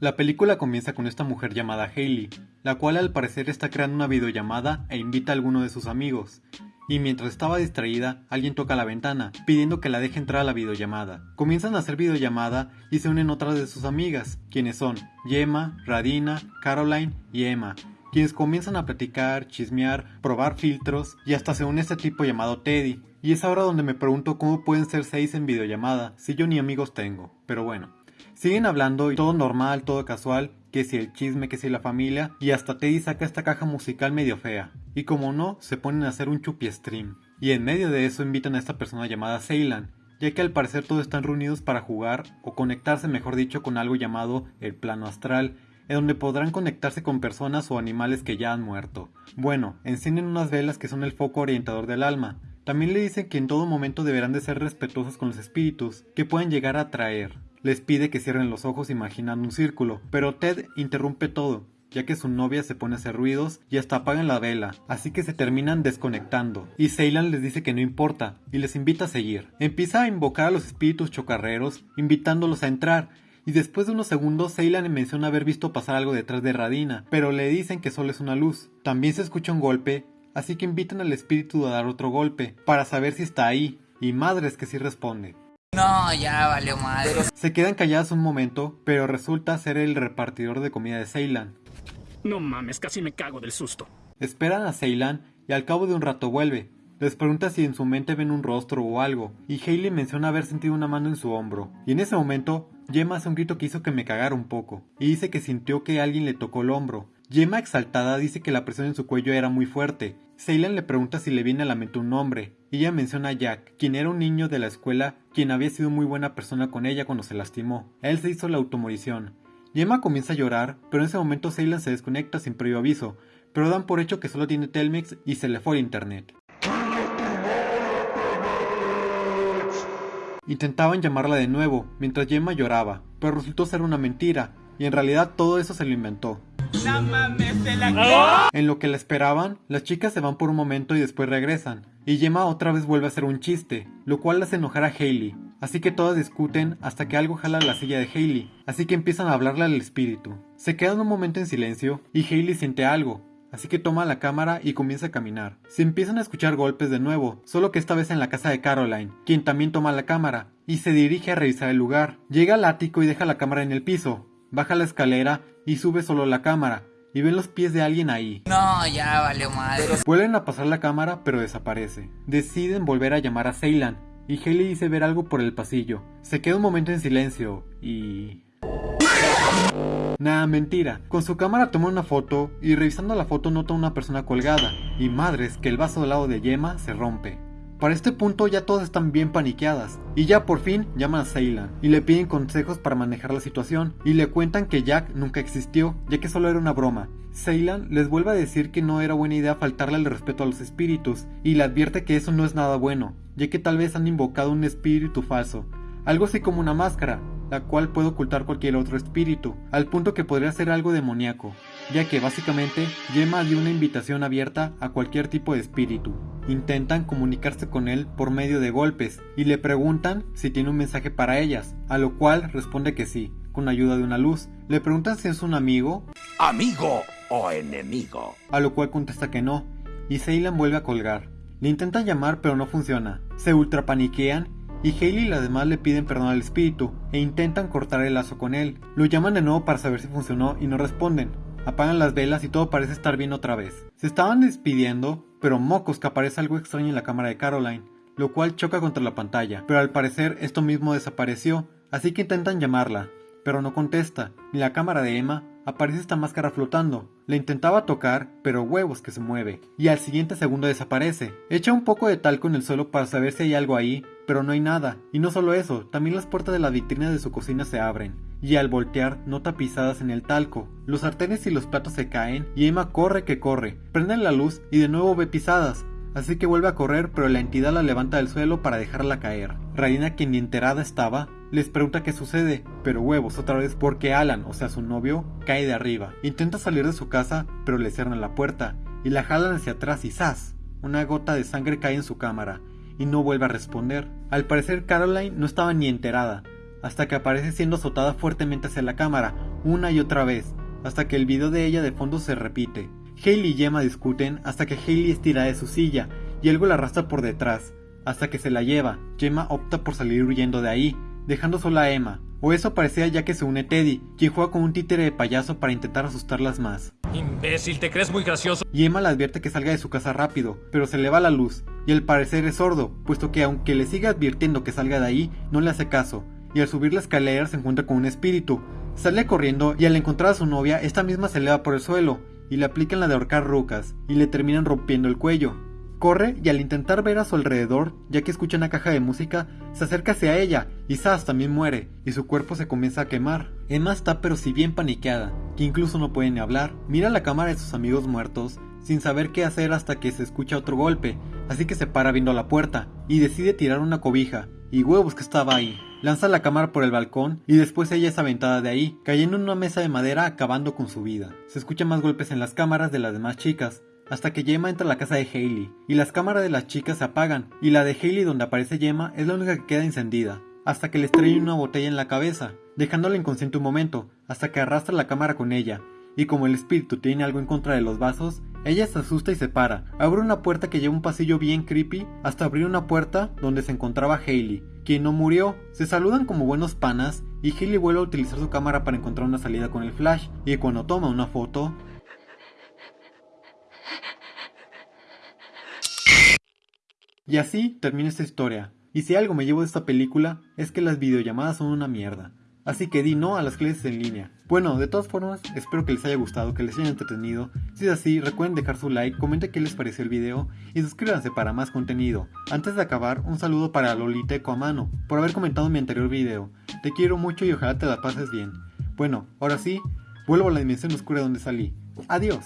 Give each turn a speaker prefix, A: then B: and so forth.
A: La película comienza con esta mujer llamada Hailey, la cual al parecer está creando una videollamada e invita a alguno de sus amigos. Y mientras estaba distraída, alguien toca la ventana, pidiendo que la deje entrar a la videollamada. Comienzan a hacer videollamada y se unen otras de sus amigas, quienes son Gemma, Radina, Caroline y Emma, quienes comienzan a platicar, chismear, probar filtros y hasta se une este tipo llamado Teddy. Y es ahora donde me pregunto cómo pueden ser seis en videollamada si yo ni amigos tengo. Pero bueno, siguen hablando y todo normal, todo casual, que si el chisme, que si la familia, y hasta Teddy saca esta caja musical medio fea. Y como no, se ponen a hacer un chupi stream. Y en medio de eso invitan a esta persona llamada Ceylan, ya que al parecer todos están reunidos para jugar o conectarse mejor dicho con algo llamado el plano astral, en donde podrán conectarse con personas o animales que ya han muerto. Bueno, encienden unas velas que son el foco orientador del alma. También le dicen que en todo momento deberán de ser respetuosos con los espíritus, que pueden llegar a atraer. Les pide que cierren los ojos imaginando un círculo, pero Ted interrumpe todo, ya que su novia se pone a hacer ruidos y hasta apagan la vela, así que se terminan desconectando. Y Ceylan les dice que no importa, y les invita a seguir. Empieza a invocar a los espíritus chocarreros, invitándolos a entrar, y después de unos segundos Ceylan menciona haber visto pasar algo detrás de Radina, pero le dicen que solo es una luz. También se escucha un golpe, así que invitan al espíritu a dar otro golpe, para saber si está ahí, y madres que sí responde.
B: No, ya valió madre.
A: Se quedan calladas un momento, pero resulta ser el repartidor de comida de Ceylan.
C: No mames, casi me cago del susto.
A: Esperan a Ceylan y al cabo de un rato vuelve. Les pregunta si en su mente ven un rostro o algo, y Hailey menciona haber sentido una mano en su hombro. Y en ese momento, Gemma hace un grito que hizo que me cagara un poco, y dice que sintió que alguien le tocó el hombro. Gemma exaltada dice que la presión en su cuello era muy fuerte. Ceylan le pregunta si le viene a la mente un nombre, ella menciona a Jack, quien era un niño de la escuela, quien había sido muy buena persona con ella cuando se lastimó. Él se hizo la automorición. Gemma comienza a llorar, pero en ese momento Ceylan se desconecta sin previo aviso, pero dan por hecho que solo tiene Telmex y se le fue el internet. Intentaban llamarla de nuevo, mientras Gemma lloraba, pero resultó ser una mentira, y en realidad todo eso se lo inventó. En lo que la esperaban, las chicas se van por un momento y después regresan, y Gemma otra vez vuelve a hacer un chiste, lo cual hace enojar a Hailey, así que todas discuten hasta que algo jala la silla de Hailey, así que empiezan a hablarle al espíritu. Se quedan un momento en silencio y Hailey siente algo, así que toma la cámara y comienza a caminar. Se empiezan a escuchar golpes de nuevo, solo que esta vez en la casa de Caroline, quien también toma la cámara, y se dirige a revisar el lugar. Llega al ático y deja la cámara en el piso, baja la escalera y sube solo la cámara, y ven los pies de alguien ahí.
B: No, ya valió madre.
A: Vuelven a pasar la cámara pero desaparece. Deciden volver a llamar a Ceylan, y Haley dice ver algo por el pasillo. Se queda un momento en silencio, y... Nada, mentira. Con su cámara toma una foto y revisando la foto nota una persona colgada. Y madres que el vaso del lado de Yema se rompe. Para este punto ya todas están bien paniqueadas y ya por fin llaman a Ceylan y le piden consejos para manejar la situación y le cuentan que Jack nunca existió ya que solo era una broma. Ceylan les vuelve a decir que no era buena idea faltarle el respeto a los espíritus y le advierte que eso no es nada bueno ya que tal vez han invocado un espíritu falso, algo así como una máscara, la cual puede ocultar cualquier otro espíritu, al punto que podría ser algo demoníaco, ya que básicamente Gemma dio una invitación abierta a cualquier tipo de espíritu. Intentan comunicarse con él por medio de golpes y le preguntan si tiene un mensaje para ellas, a lo cual responde que sí, con ayuda de una luz. Le preguntan si es un amigo,
D: amigo o enemigo,
A: a lo cual contesta que no, y Ceylan vuelve a colgar. Le intentan llamar pero no funciona. Se ultra paniquean y Hailey y las demás le piden perdón al espíritu e intentan cortar el lazo con él. Lo llaman de nuevo para saber si funcionó y no responden. Apagan las velas y todo parece estar bien otra vez. Se estaban despidiendo, pero mocos que aparece algo extraño en la cámara de Caroline, lo cual choca contra la pantalla, pero al parecer esto mismo desapareció, así que intentan llamarla, pero no contesta, ni la cámara de Emma aparece esta máscara flotando. Le intentaba tocar, pero huevos que se mueve, y al siguiente segundo desaparece. Echa un poco de talco en el suelo para saber si hay algo ahí, pero no hay nada. Y no solo eso, también las puertas de la vitrina de su cocina se abren, y al voltear nota pisadas en el talco. Los sartenes y los platos se caen, y Emma corre que corre, prende la luz y de nuevo ve pisadas. Así que vuelve a correr, pero la entidad la levanta del suelo para dejarla caer. Raina, quien ni enterada estaba, les pregunta qué sucede, pero huevos otra vez porque Alan, o sea su novio, cae de arriba. Intenta salir de su casa, pero le cierran la puerta y la jalan hacia atrás y ¡zas! Una gota de sangre cae en su cámara y no vuelve a responder. Al parecer Caroline no estaba ni enterada, hasta que aparece siendo azotada fuertemente hacia la cámara, una y otra vez, hasta que el video de ella de fondo se repite. Hailey y Gemma discuten hasta que Hailey estira de su silla y algo la arrastra por detrás, hasta que se la lleva. Gemma opta por salir huyendo de ahí, dejando sola a Emma, o eso parecía ya que se une Teddy, quien juega con un títere de payaso para intentar asustarlas más.
E: Imbécil, ¿te crees muy gracioso?
A: Y Emma le advierte que salga de su casa rápido, pero se le va la luz, y al parecer es sordo, puesto que aunque le sigue advirtiendo que salga de ahí, no le hace caso, y al subir la escalera se encuentra con un espíritu. Sale corriendo y al encontrar a su novia, esta misma se eleva por el suelo, y le aplican la de ahorcar rucas, y le terminan rompiendo el cuello. Corre y al intentar ver a su alrededor, ya que escucha una caja de música, se acerca hacia ella y Sass también muere y su cuerpo se comienza a quemar. Emma está pero si bien paniqueada, que incluso no puede ni hablar. Mira la cámara de sus amigos muertos sin saber qué hacer hasta que se escucha otro golpe, así que se para viendo la puerta y decide tirar una cobija. Y huevos que estaba ahí. Lanza la cámara por el balcón y después ella es aventada de ahí, cayendo en una mesa de madera acabando con su vida. Se escuchan más golpes en las cámaras de las demás chicas, hasta que Gemma entra a la casa de Hailey, y las cámaras de las chicas se apagan, y la de Hailey donde aparece Gemma es la única que queda encendida, hasta que le estrella una botella en la cabeza, dejándola inconsciente un momento, hasta que arrastra la cámara con ella, y como el espíritu tiene algo en contra de los vasos, ella se asusta y se para, abre una puerta que lleva un pasillo bien creepy, hasta abrir una puerta donde se encontraba Hailey, quien no murió, se saludan como buenos panas, y Hailey vuelve a utilizar su cámara para encontrar una salida con el flash, y cuando toma una foto, Y así termina esta historia. Y si algo me llevo de esta película es que las videollamadas son una mierda. Así que di no a las clases en línea. Bueno, de todas formas, espero que les haya gustado, que les haya entretenido. Si es así, recuerden dejar su like, comenten qué les pareció el video y suscríbanse para más contenido. Antes de acabar, un saludo para Lolita Ecoamano por haber comentado mi anterior video. Te quiero mucho y ojalá te la pases bien. Bueno, ahora sí, vuelvo a la dimensión oscura donde salí. Adiós.